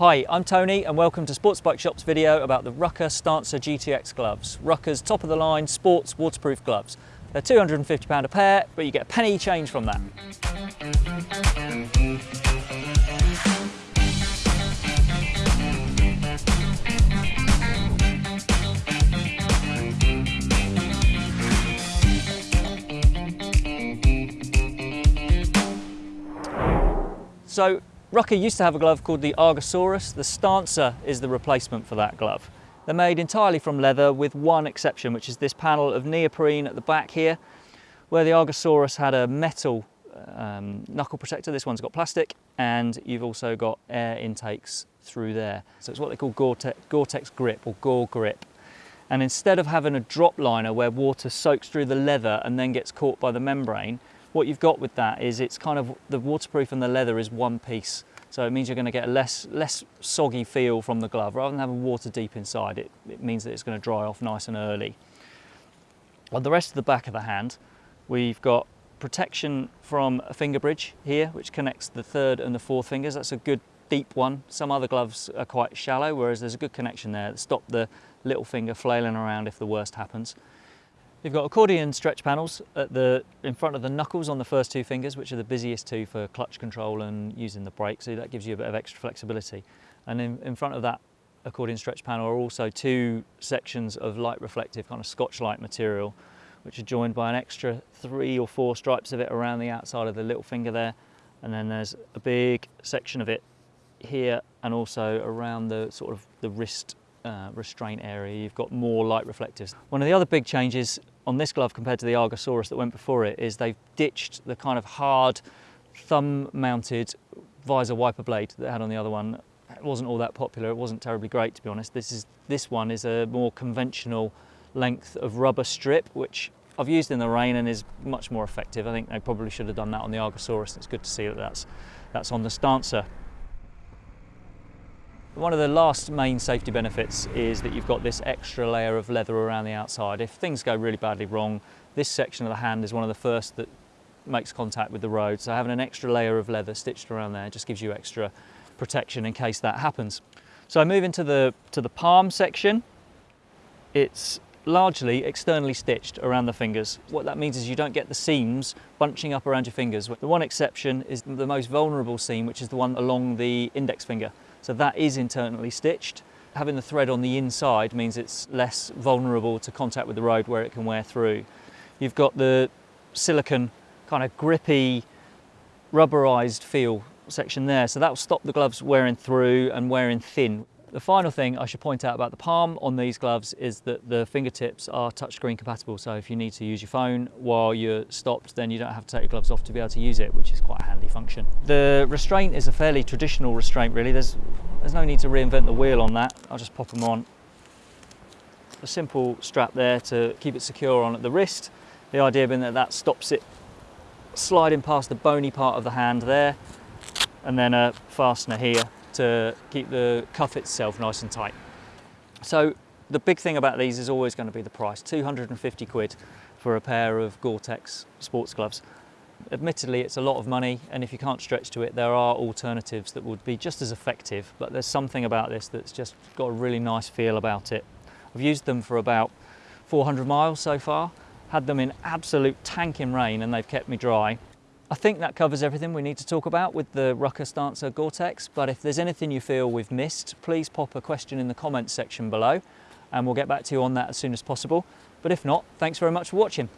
Hi, I'm Tony and welcome to Sports Bike Shop's video about the Rukka Stancer GTX gloves. Rukka's top of the line sports waterproof gloves. They're £250 a pair, but you get a penny change from that. So Rukka used to have a glove called the Argosaurus. The Stancer is the replacement for that glove. They're made entirely from leather with one exception, which is this panel of neoprene at the back here, where the Argosaurus had a metal um, knuckle protector. This one's got plastic, and you've also got air intakes through there. So it's what they call Gore-Tex, Gore-Tex grip or Gore grip. And instead of having a drop liner where water soaks through the leather and then gets caught by the membrane, what you've got with that is it's kind of the waterproof and the leather is one piece. So it means you're going to get a less, less soggy feel from the glove. Rather than having water deep inside, it, it means that it's going to dry off nice and early. On the rest of the back of the hand, we've got protection from a finger bridge here, which connects the third and the fourth fingers. That's a good deep one. Some other gloves are quite shallow, whereas there's a good connection there stop the little finger flailing around if the worst happens. You've got accordion stretch panels at the, in front of the knuckles on the first two fingers, which are the busiest two for clutch control and using the brake, so that gives you a bit of extra flexibility. And in, in front of that accordion stretch panel are also two sections of light reflective kind of Scotchlite material, which are joined by an extra three or four stripes of it around the outside of the little finger there. And then there's a big section of it here and also around the sort of the wrist uh, restraint area, you've got more light reflectives. One of the other big changes on this glove compared to the Argosaurus that went before it is they've ditched the kind of hard thumb mounted visor wiper blade that had on the other one. It wasn't all that popular, it wasn't terribly great to be honest. This, is, this one is a more conventional length of rubber strip which I've used in the rain and is much more effective. I think they probably should have done that on the Argosaurus. It's good to see that that's, that's on the Stancer. One of the last main safety benefits is that you've got this extra layer of leather around the outside. If things go really badly wrong, this section of the hand is one of the first that makes contact with the road. So having an extra layer of leather stitched around there just gives you extra protection in case that happens. So I move into the, to the palm section. It's largely externally stitched around the fingers. What that means is you don't get the seams bunching up around your fingers. The one exception is the most vulnerable seam, which is the one along the index finger. So that is internally stitched. Having the thread on the inside means it's less vulnerable to contact with the road where it can wear through. You've got the silicon kind of grippy, rubberized feel section there. So that will stop the gloves wearing through and wearing thin. The final thing I should point out about the palm on these gloves is that the fingertips are touchscreen compatible. So if you need to use your phone while you're stopped, then you don't have to take your gloves off to be able to use it, which is quite a handy function. The restraint is a fairly traditional restraint really. There's, there's no need to reinvent the wheel on that. I'll just pop them on. A simple strap there to keep it secure on at the wrist. The idea being that that stops it sliding past the bony part of the hand there and then a fastener here to keep the cuff itself nice and tight. So the big thing about these is always going to be the price, 250 quid for a pair of Gore-Tex sports gloves. Admittedly, it's a lot of money, and if you can't stretch to it, there are alternatives that would be just as effective, but there's something about this that's just got a really nice feel about it. I've used them for about 400 miles so far, had them in absolute tanking rain, and they've kept me dry. I think that covers everything we need to talk about with the Rukka Stancer Gore-Tex, but if there's anything you feel we've missed, please pop a question in the comments section below and we'll get back to you on that as soon as possible. But if not, thanks very much for watching.